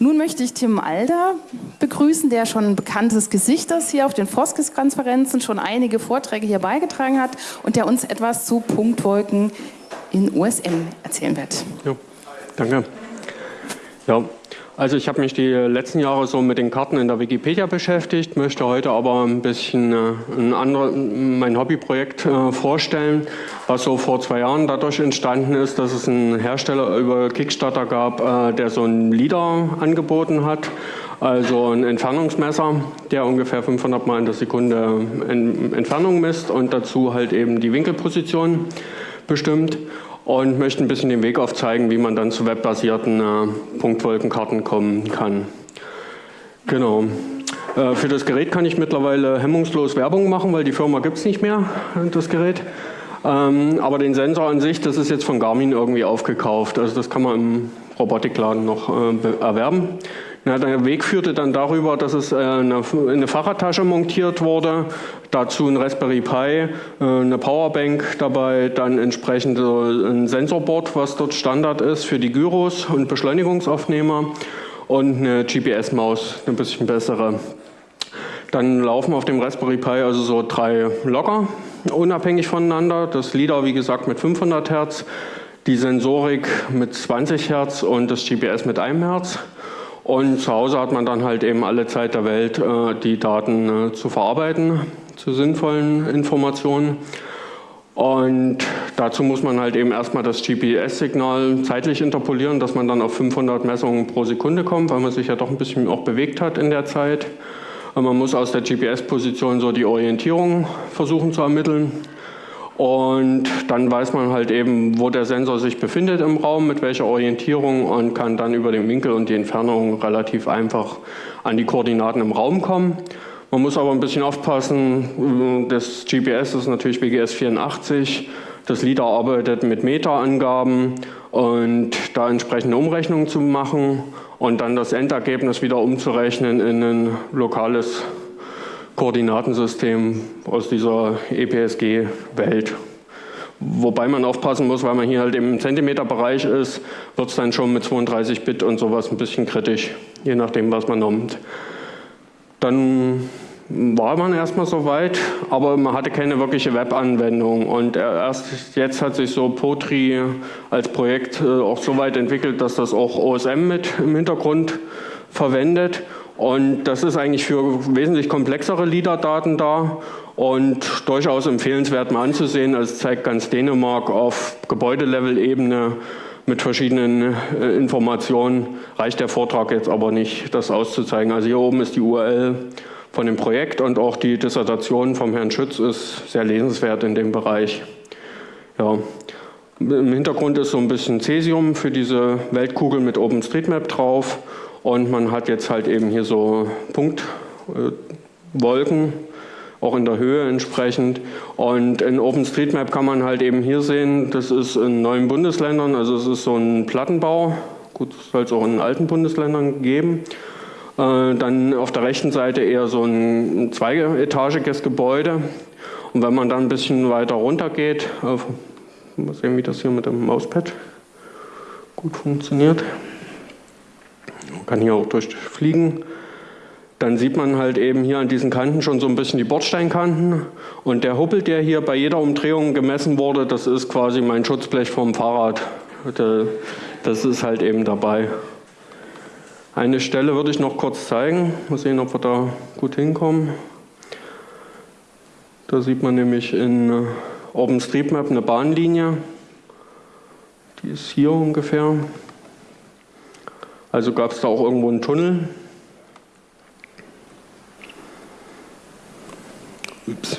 Nun möchte ich Tim Alder begrüßen, der schon ein bekanntes Gesicht ist hier auf den Foskis-Konferenzen, schon einige Vorträge hier beigetragen hat und der uns etwas zu Punktwolken in USM erzählen wird. Ja, danke. Ja, also ich habe mich die letzten Jahre so mit den Karten in der Wikipedia beschäftigt, möchte heute aber ein bisschen äh, ein andere, mein Hobbyprojekt äh, vorstellen, was so vor zwei Jahren dadurch entstanden ist, dass es einen Hersteller über Kickstarter gab, äh, der so ein LIDAR angeboten hat, also ein Entfernungsmesser, der ungefähr 500 Mal in der Sekunde Entfernung misst und dazu halt eben die Winkelposition bestimmt und möchte ein bisschen den Weg aufzeigen, wie man dann zu webbasierten äh, Punktwolkenkarten kommen kann. Genau. Äh, für das Gerät kann ich mittlerweile hemmungslos Werbung machen, weil die Firma gibt es nicht mehr, das Gerät. Ähm, aber den Sensor an sich, das ist jetzt von Garmin irgendwie aufgekauft. Also das kann man im Robotikladen noch äh, erwerben. Ja, der Weg führte dann darüber, dass es äh, eine, eine Fahrradtasche montiert wurde, dazu ein Raspberry Pi, äh, eine Powerbank dabei, dann entsprechend ein Sensorboard, was dort Standard ist für die Gyros und Beschleunigungsaufnehmer und eine GPS-Maus, eine bisschen bessere. Dann laufen auf dem Raspberry Pi also so drei Logger unabhängig voneinander. Das LIDAR, wie gesagt, mit 500 Hertz, die Sensorik mit 20 Hertz und das GPS mit 1 Hertz. Und zu Hause hat man dann halt eben alle Zeit der Welt, äh, die Daten äh, zu verarbeiten, zu sinnvollen Informationen. Und dazu muss man halt eben erstmal das GPS-Signal zeitlich interpolieren, dass man dann auf 500 Messungen pro Sekunde kommt, weil man sich ja doch ein bisschen auch bewegt hat in der Zeit. Man muss aus der GPS-Position so die Orientierung versuchen zu ermitteln. Und dann weiß man halt eben, wo der Sensor sich befindet im Raum, mit welcher Orientierung und kann dann über den Winkel und die Entfernung relativ einfach an die Koordinaten im Raum kommen. Man muss aber ein bisschen aufpassen, das GPS ist natürlich BGS 84, das LIDAR arbeitet mit Meta-Angaben und da entsprechende Umrechnungen zu machen und dann das Endergebnis wieder umzurechnen in ein lokales Koordinatensystem aus dieser EPSG-Welt. Wobei man aufpassen muss, weil man hier halt im Zentimeterbereich ist, wird es dann schon mit 32 Bit und sowas ein bisschen kritisch, je nachdem, was man nimmt. Dann war man erstmal so weit, aber man hatte keine wirkliche Webanwendung und erst jetzt hat sich so Potri als Projekt äh, auch so weit entwickelt, dass das auch OSM mit im Hintergrund verwendet und das ist eigentlich für wesentlich komplexere LIDAR-Daten da und durchaus empfehlenswert mal anzusehen. Also zeigt ganz Dänemark auf Gebäudelevel-Ebene mit verschiedenen äh, Informationen. Reicht der Vortrag jetzt aber nicht, das auszuzeigen. Also hier oben ist die URL von dem Projekt und auch die Dissertation vom Herrn Schütz ist sehr lesenswert in dem Bereich. Ja. Im Hintergrund ist so ein bisschen Cäsium für diese Weltkugel mit OpenStreetMap drauf und man hat jetzt halt eben hier so Punktwolken, auch in der Höhe entsprechend. Und in OpenStreetMap kann man halt eben hier sehen, das ist in neuen Bundesländern, also es ist so ein Plattenbau, gut, das soll es auch in alten Bundesländern geben. Äh, dann auf der rechten Seite eher so ein zweietagiges Gebäude. Und wenn man dann ein bisschen weiter runter geht, mal sehen, wie das hier mit dem Mauspad gut funktioniert. Man kann hier auch durchfliegen. Dann sieht man halt eben hier an diesen Kanten schon so ein bisschen die Bordsteinkanten. Und der Huppel, der hier bei jeder Umdrehung gemessen wurde, das ist quasi mein Schutzblech vom Fahrrad. Das ist halt eben dabei. Eine Stelle würde ich noch kurz zeigen. Mal sehen, ob wir da gut hinkommen. Da sieht man nämlich in OpenStreetMap eine Bahnlinie. Die ist hier ungefähr. Also gab es da auch irgendwo einen Tunnel. Ups.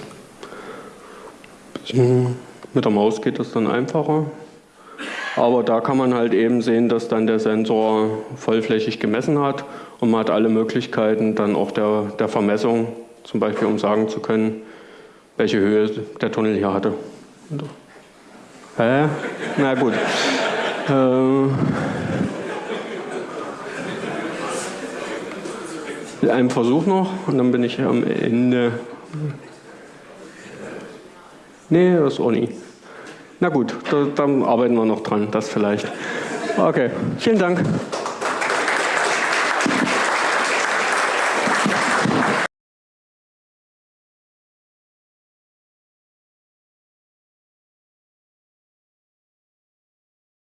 Mit der Maus geht das dann einfacher. Aber da kann man halt eben sehen, dass dann der Sensor vollflächig gemessen hat und man hat alle Möglichkeiten dann auch der, der Vermessung, zum Beispiel um sagen zu können, welche Höhe der Tunnel hier hatte. Hä? Na gut. Äh, Einen Versuch noch und dann bin ich am Ende. Nee, das ist auch nie. Na gut, da, dann arbeiten wir noch dran, das vielleicht. Okay, vielen Dank.